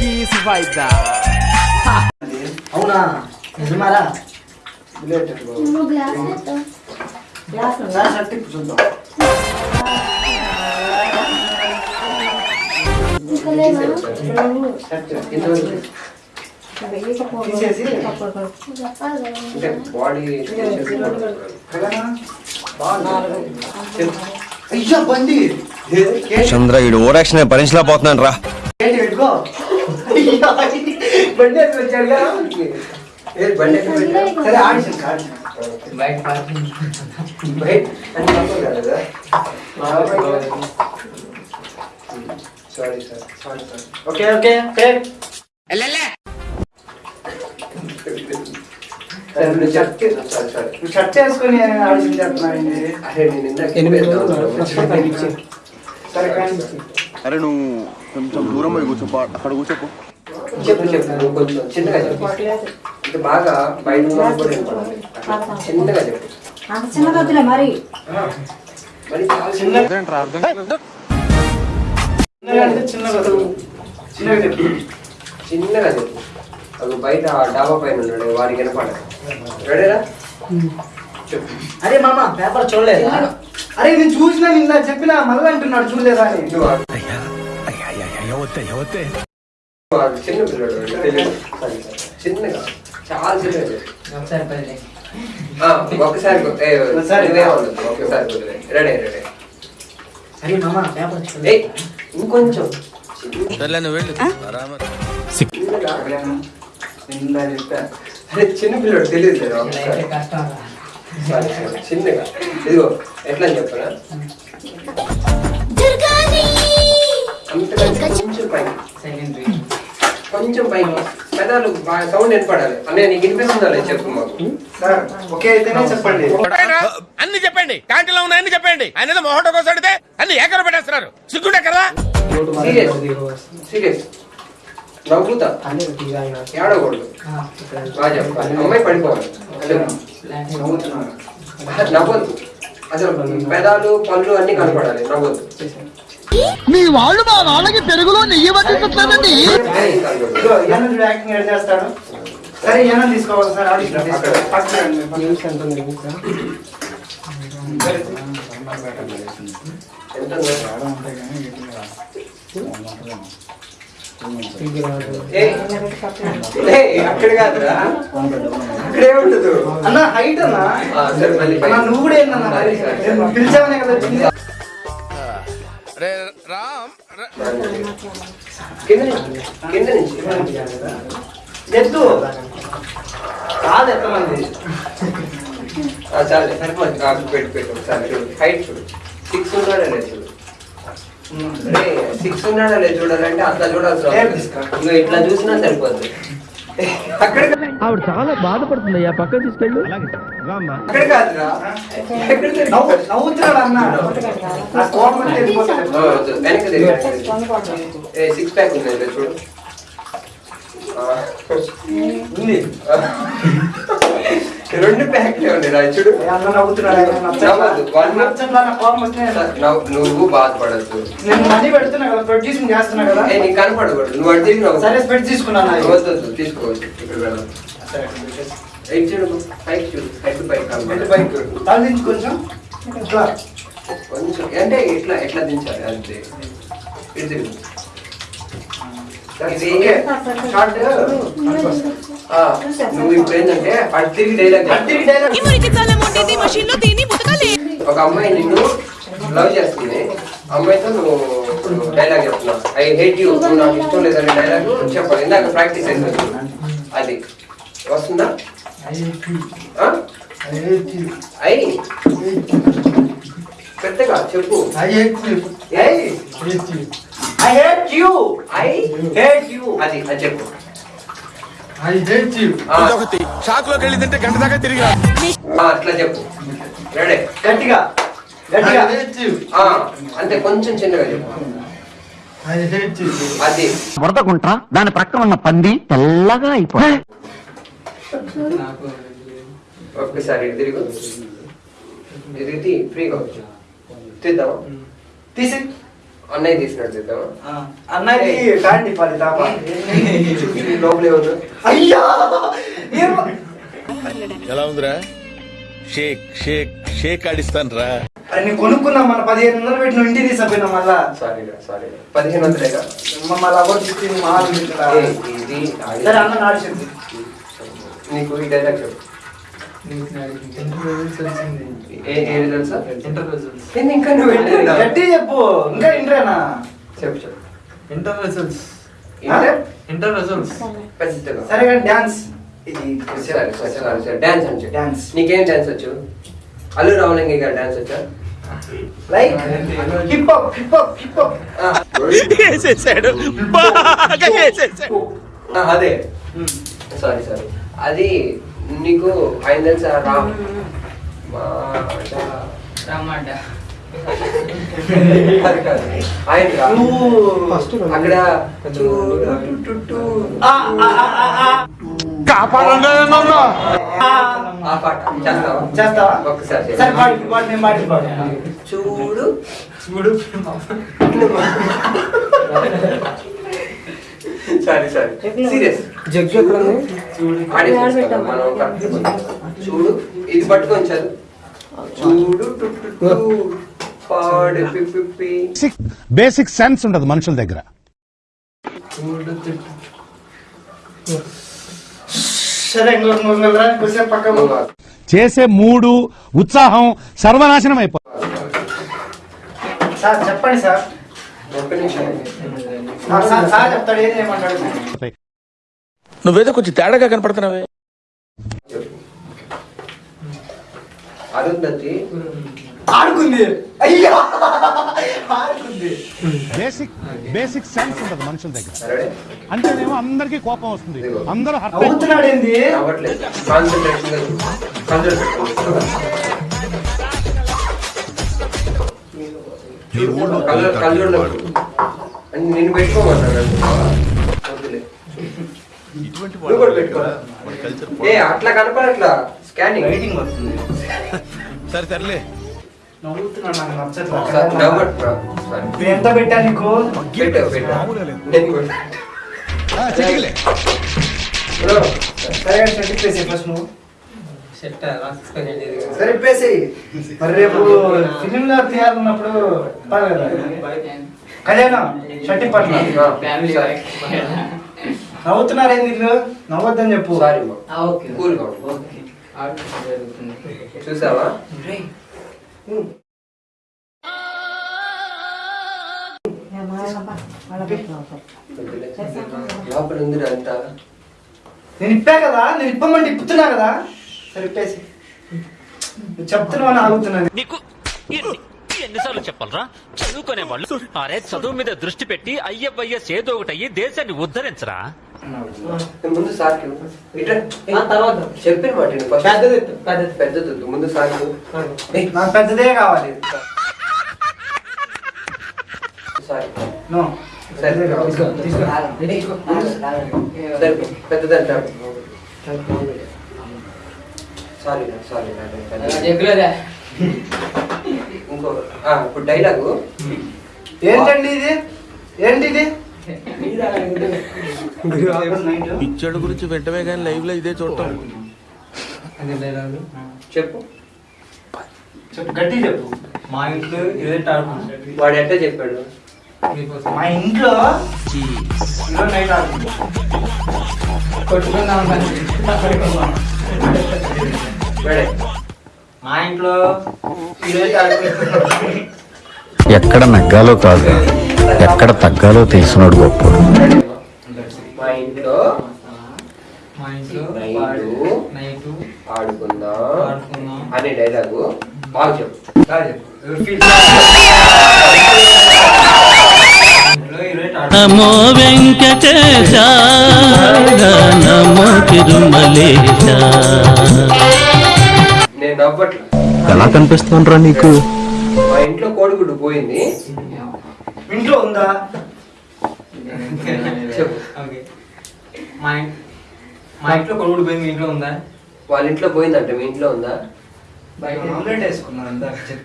Vai dar. అవునా నిజమారా నువ్వు గ్లాస్ ఎత్తావు. గ్లాస్ ఉందా షర్ట్ చూద్దాం చంద్ర ఈడు ఓరాక్షన్ భరించలేకపోతున్నాను రా ఏంటి పెట్టుకో అయ్యో, బండి వేసుకొని వచ్చాడు కదా ఏ బండి ఎక్కడ పెట్టావు? సరే ఆడిషన్ ఆడిషన్ బయట పార్కింగ్ బయట అని తప్పదు కదా sorry sir sorry sir okay okay okay సరే నువ్వు చెప్తే సారీ సారీ నువ్వు షర్ట్ వేసుకొని ఆడిషన్ చేస్తున్నావు అరే నేను ఇందాక సరే కానీ అరే నువ్వు కొంచెం దూరం పోయి కూర్చోపో అక్కడ కూర్చోపో చెప్పు చెప్పు కొంచెం చిన్నగా చెప్పు. ఇది బాగా బయట చిన్నగా చెప్పు. మరి. మరి చిన్నగా చెప్పు. చిన్నగా చెప్పు. అది బయట ఆ డాబా పైన ఉన్నాడు వాడికి వినపడాలి రెడీరా చెప్పు. అరే మామ పేపర్ చూడలేదా? అరే నేను చూసినా నిన్న చెప్పినా మళ్ళీ అంటున్నాడు చూడలేదా అని. చిన్న పిల్లడు తెలియదు. సరే, సరే. చిన్నగా చాలా ఏ, ఒకసారి. కుదిరే రెడీ రెడీ ఇంకొంచెం. అరే చిన్న పిల్లడు తెలియదు లేదా ఒకసారి. చిన్నగా. ఇదిగో ఎట్లా చెప్పనా? దుర్గాని అంతకంటే కొంచెం పైకి. కొంచెం పైకి పెదాలు సౌండ్ వినపడాలి. అనే నీకు వినిపిస్తుందా లేదు? చెప్పు మాకు. సార్ ఓకే అయితేనే చెప్పండి. అన్ని చెప్పండి. క్యాంటీన్లో ఉన్న అన్ని చెప్పండి. ఆయన ఏదో మొహట కోసం అడిగితే అన్ని ఏకర పెట్టేస్తున్నారు. సిగ్గుండే కదా సీరియస్ సీరియస్. నవ్వుతా. ఏడకూడదు బాగా చెప్పాలి అమ్మాయి పడిపోవాలి. నవ్వద్దు. అసలు పెదాలు పళ్ళు అన్ని కనపడాలి. నవ్వద్దు. మీ వాళ్ళు మా వాళ్ళకి పెరుగులో నెయ్యి పట్టించట్లేదండి సరే తీసుకోవాలి సార్ అక్కడ. కాదురా ఉండదు అన్న హైట్ అన్న. నువ్వు కూడా ఏందన్న సరే, సరే, సరే. నేను పిలిచావనే కదా రే రామ్ ర- కింద నుంచి కింద నుంచి ఎద్దు కాదు ఎంతమంది? చాలే సరిపోయింది. నాకు పెట్టు పెట్టు ఒకసారి చూడు. హైట్ చూడు. సిక్స్ ఉన్నాడా లేదు చూడు? సిక్స్ ఉన్నాడా లేదు చూడాలంటే అట్లా? నువ్వు ఇట్లా చూసినా సరిపోద్ది. అక్కడ ఆవిడ చాలా బాధపడుతుంది అయ్యా పక్కన తీసుకెళ్ళు సిక్స్ ప్యాక్ ఉంది ఇలా చూడు. ఆ, ఉంది. రెండు ప్యాక్లే ఉన్నాయి రా చూడు ఏ అన్న నవ్వుతున్నాడు ఆయన నచ్చట్లా. నవ్వద్దు. వాళ్ళు- నచ్చట్లా, నా కోపం వస్తే నవ్వు- బాధపడద్దు నేను మనీ పెడుతున్నా కదా ప్రొడ్యూసింగ్ చేస్తున్నా కదా ఏ నీకు కనపడకూడదు నువ్వు నవ్వు సరే స్పెడ్ తీసుకున్నాను అయ్యి. వద్దు వద్దు, తీసుకోవద్దు ఇక్కడ వెళ్దాం ఎయిట్ చూడు పైకి చూడు హెడ్ పైకి వెళ్ళి కనపడదు. బయటకు వెళ్ళు. తల దించు కొంచెం ఇట్లా కొంచెం అంటే ఎట్లా ఎట్లా దించాలి అంతే. ఇది. షార్ట్ నువ్వు ఇప్పుడు ఏంటంటే డైలాగ్ డైరెక్ట్ ఒక అమ్మాయి నిన్ను లవ్ చేస్తుంది. అమ్మాయితో నువ్వు డైలాగ్ చెప్తున్నావు. I hate you. నువ్వు నాకు ఇష్టం లేదని డైలాగ్ చెప్పాలి ఇందాక ప్రాక్టీస్ అయింది అది. వస్తుందా? ఐ పెద్దగా చెప్పు. ఏయ్! I hate you. I hate you. అది అది చెప్పు. ఐ హేట్ యూ ఆ, ఇదొకటి. షాక్లోకి వెళ్ళి తింటే గంట దాకా తిరిగి అట్లా చెప్పు. రెడీ. గట్టిగా. గట్టిగా. ఆ, అంతే కొంచెం చిన్నగా చెప్పు. అది. వరదకుంటా దాని ప్రక్కన ఉన్న పంది తెల్లగా అయిపోయి ఒక్కసారి తిరిగి. ఇది తీ ఫ్రీగా వచ్చు తీద్దామా? తీసి అన్నయ్య తీసినట్టు చేద్దామా? ఆ, అన్నది ఫ్యాన్ తిప్పాలి తాప లోపల ఏమన్నా అయ్యా! ఎలా ఉందిరా? షేక్ షేక్ షేక్ ఆడిస్తాను రా అరే నేను కొనుక్కున్నా మన పదిహేను వందలు పెట్టి నువ్వు ఇంటికి తీసుకుపోయినా మళ్ళా? Sorry sorry. పదిహేను వందలేగా? మళ్ళా అవ్వదు చెప్పింది మా వాళ్ళు తింటారా? ఏ, ఇది సరే అన్న నాడిచింది నీకు ఈ డైలాగ్ చెప్పు. ఇంకా నువ్వు వెళ్ళలేదా? గట్టి చెప్పు ఇంకా ఇంటరేనా చెప్పు చెప్పు ఇంటర్ రిజల్ట్స్ ఏంటే? ఇంటర్ రిజల్ట్స్ పెద్దగా సరే కానీ డాన్స్ ఇది సరే సరే సరే సరే డాన్స్ అని డాన్స్ నీకేం డాన్స్ వచ్చు అల్లు రామలింగి గారు డాన్స్ వచ్చా like hip hop hip hop hip hop ఆ, వేసేసాడు బాగా వేసేసాడు ఆ, అదే సారీ సారీ అది నీకు ఆయన తెలుసా రామ్. అక్కడ చూడు టు టు టు. ఆ పాట. చేస్తావా? చేస్తావా? ఒక్కసారి చేయి. సరే పాడు పాడు నేను పాడి పాడు చూడు. చూడు. Sorry sorry. సీరియస్. జగ్గు ఎక్కడ. చూడు ఇది పట్టుకొని చదువు. చూడు టు టు టు. పాడు పి పి పి. బేసిక్ సెన్స్ ఉండదు మనుషుల దగ్గర. చేసే మూడు ఉత్సాహం సర్వనాశనం అయిపోతుంది. సార్ చెప్పండి సార్. నువ్వేదో కొంచెం తేడాగా కనపడుతున్నావే. అరుంధతి ఆడుకుంది. అయ్యా! ఆడుకుంది. బేసిక్ బేసిక్ సెన్స్ ఉండదు మనుషుల దగ్గర. అంటేనేమో అందరికీ కోపం వస్తుంది. అందరూ అవుతున్నాడు ఏంది నేను పెట్టుకోమన్నాను. పెట్టుకో ఏ అట్లా కనపడట్లా. స్కానింగ్ రైటింగ్ వస్తుంది. సరే సర్లే. ఎంత పెట్టా నీకు? పెట్టు, పెట్టు. నేను కూడా. బ్రో, సరే కానీ చెప్పేసి ఫస్ట్ నువ్వు. సెట్ రాసుకొని సరే ఇప్పేసి మరి రేపు ఫిలిం లో తీయాలన్నప్పుడు. కళ్యాణం షట్టి పట్ల. నవ్వుతున్నారు వీళ్ళు? నవ్వద్దని చెప్పు. సారీ కూల్గా. ఓకే జరుగుతుంది చూసావా? వద్దులే. లోపల ఉంది అంతా. నేను ఇప్పా కదా? నేను ఇప్పమంటే ఇప్పుతున్నా కదా? సరే ఇప్పేసి. నువ్వు చెప్తున్నావు అని ఆగుతున్నాను. నీకు ఎన్ని ఎన్నిసార్లు చెప్పాలరా? చదువుకునే వాళ్ళు అరే చదువు మీద దృష్టి పెట్టి అయ్యవయ్య సేదో ఒకటి అయ్యి దేశాన్ని ఉద్ధరించరా? ముందు సార్కి. ఆ తర్వాత చెప్పిన మాట. పెద్దది పెద్దది. పెద్దది. ముందు సార్కి. ఏయ్, నాకు పెద్దదే కావాలి సారీ. నో సరే. పెద్దదే కావాలి సరే, పెద్దదంట సారీ సారీ ఇంకో ఆ, ఇప్పుడు డైలాగు ఏంటండి ఇది ఏంటి ఇది పిచ్చడు గురించి వెంటనే కానీ లైవ్లో ఇదే చూడటం. చెప్పు. చెప్పు గట్టి చెప్పు. మా ఇంట్లో ఇదే వాడు ఎట్లా చెప్పాడు? మీకోసం. మా ఇంట్లో నైట్ కొట్టుకుందాం వాడే. మా ఇంట్లో ఎక్కడ నగ్గాలో కాదు. ఎక్కడ తగ్గాలో తెలిసినోడు గొప్ప. మా ఇంట్లో మా ఇంట్లో నైటు నైట్ ఆడుకుందాం ఆడుకుందాం అనే డైలాగు బాగా చెప్పు. బాగా చెప్పు. ఎవరు feel ఇంట్లో ఈరోజు నమో వెంకటేశ నమో తిరుమలేశ. నేను నవ్వట్లా. ఎలా కనిపిస్తుండ్రా నీకు? మా ఇంట్లో కోడిగుడ్డు పోయింది. ఇంట్లో ఉందా? చెప్పు. ఓకే. మా ఇం- మా ఇంట్లో కొడుకు పోయింది మీ ఇంట్లో ఉందా? వాళ్ళ ఇంట్లో పోయిందంట మీ ఇంట్లో ఉందా? బయట. ఆమ్లెట్ వేసుకున్నాను చెప్పు